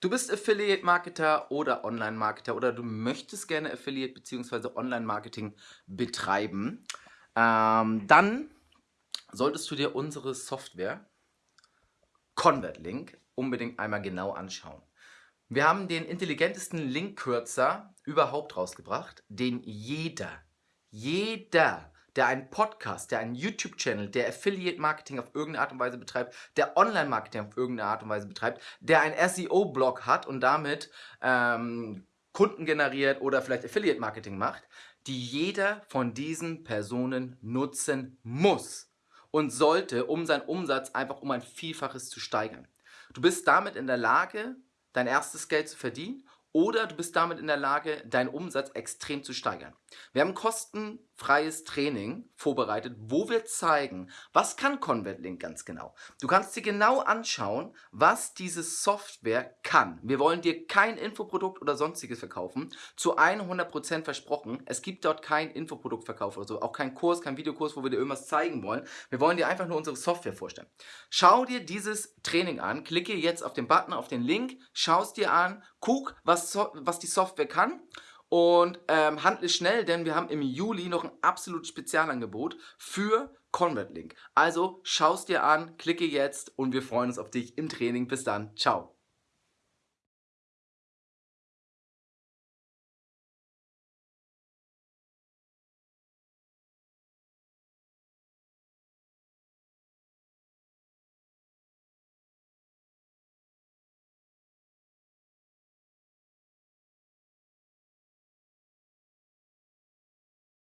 Du bist Affiliate-Marketer oder Online-Marketer oder du möchtest gerne Affiliate bzw. Online-Marketing betreiben, ähm, dann solltest du dir unsere Software ConvertLink unbedingt einmal genau anschauen. Wir haben den intelligentesten Linkkürzer überhaupt rausgebracht, den jeder, jeder der einen Podcast, der einen YouTube-Channel, der Affiliate-Marketing auf irgendeine Art und Weise betreibt, der Online-Marketing auf irgendeine Art und Weise betreibt, der ein SEO-Blog hat und damit ähm, Kunden generiert oder vielleicht Affiliate-Marketing macht, die jeder von diesen Personen nutzen muss und sollte, um seinen Umsatz einfach um ein Vielfaches zu steigern. Du bist damit in der Lage, dein erstes Geld zu verdienen oder du bist damit in der Lage, deinen Umsatz extrem zu steigern. Wir haben kostenfreies Training vorbereitet, wo wir zeigen, was kann ConvertLink ganz genau. Du kannst dir genau anschauen, was diese Software kann. Wir wollen dir kein Infoprodukt oder sonstiges verkaufen, zu 100% versprochen. Es gibt dort kein Infoproduktverkauf oder so, auch kein Kurs, kein Videokurs, wo wir dir irgendwas zeigen wollen. Wir wollen dir einfach nur unsere Software vorstellen. Schau dir dieses Training an, klicke jetzt auf den Button, auf den Link, schau es dir an, guck, was so was die Software kann und ähm, handle schnell, denn wir haben im Juli noch ein absolutes Spezialangebot für ConvertLink. Also schau es dir an, klicke jetzt und wir freuen uns auf dich im Training. Bis dann, ciao.